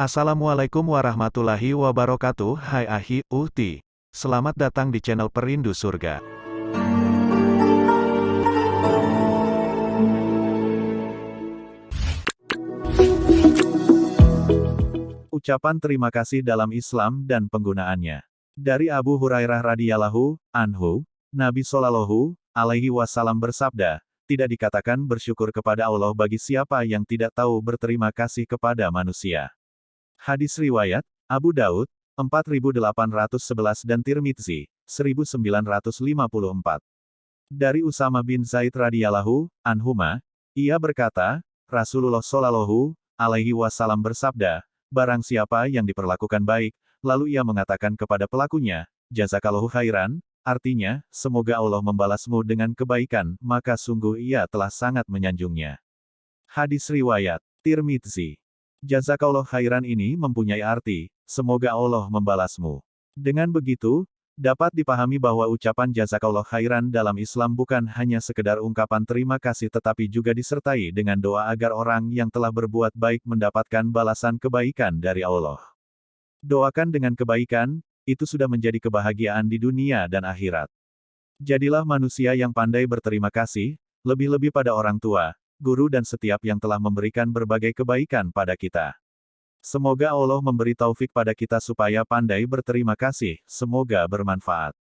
Assalamualaikum warahmatullahi wabarakatuh. Hai Ahi, Uhti. Selamat datang di channel Perindu Surga. Ucapan terima kasih dalam Islam dan penggunaannya. Dari Abu Hurairah radhiyallahu anhu, Nabi Shallallahu alaihi wasallam bersabda, tidak dikatakan bersyukur kepada Allah bagi siapa yang tidak tahu berterima kasih kepada manusia. Hadis riwayat, Abu Daud, 4811 dan Tirmidzi, 1954. Dari Usama bin Zaid radhiyallahu anhuma, ia berkata, Rasulullah shallallahu alaihi wasallam bersabda, barang siapa yang diperlakukan baik, lalu ia mengatakan kepada pelakunya, jazakallahu khairan, artinya, semoga Allah membalasmu dengan kebaikan, maka sungguh ia telah sangat menyanjungnya. Hadis riwayat, Tirmidzi. Jazakallah khairan ini mempunyai arti, semoga Allah membalasmu. Dengan begitu, dapat dipahami bahwa ucapan jazakallah khairan dalam Islam bukan hanya sekedar ungkapan terima kasih tetapi juga disertai dengan doa agar orang yang telah berbuat baik mendapatkan balasan kebaikan dari Allah. Doakan dengan kebaikan, itu sudah menjadi kebahagiaan di dunia dan akhirat. Jadilah manusia yang pandai berterima kasih, lebih-lebih pada orang tua, guru dan setiap yang telah memberikan berbagai kebaikan pada kita. Semoga Allah memberi taufik pada kita supaya pandai berterima kasih, semoga bermanfaat.